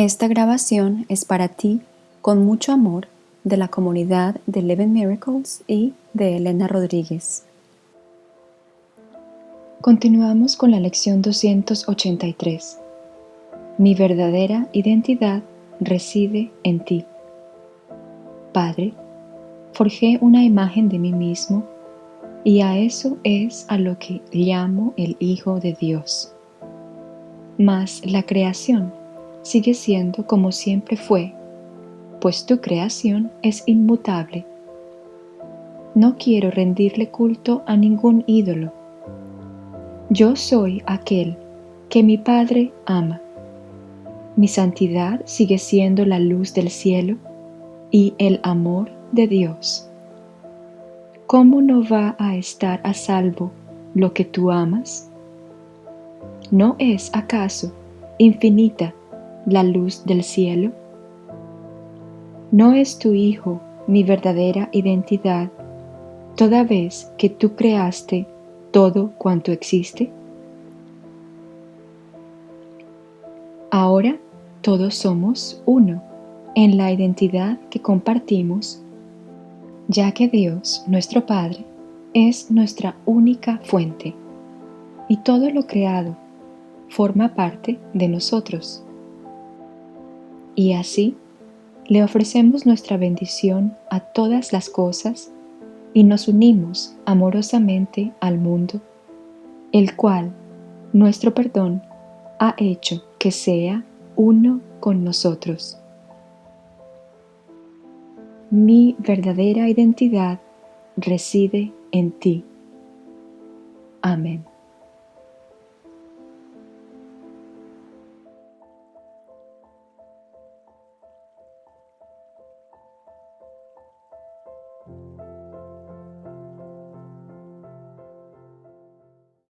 Esta grabación es para ti con mucho amor de la comunidad de Eleven Miracles y de Elena Rodríguez. Continuamos con la lección 283. Mi verdadera identidad reside en ti. Padre, forjé una imagen de mí mismo y a eso es a lo que llamo el Hijo de Dios. Mas la creación sigue siendo como siempre fue, pues tu creación es inmutable. No quiero rendirle culto a ningún ídolo. Yo soy aquel que mi Padre ama. Mi santidad sigue siendo la luz del cielo y el amor de Dios. ¿Cómo no va a estar a salvo lo que tú amas? ¿No es acaso infinita la luz del cielo? ¿No es tu Hijo mi verdadera identidad toda vez que tú creaste todo cuanto existe? Ahora todos somos uno en la identidad que compartimos, ya que Dios, nuestro Padre, es nuestra única fuente y todo lo creado forma parte de nosotros. Y así le ofrecemos nuestra bendición a todas las cosas y nos unimos amorosamente al mundo, el cual nuestro perdón ha hecho que sea uno con nosotros. Mi verdadera identidad reside en ti. Amén.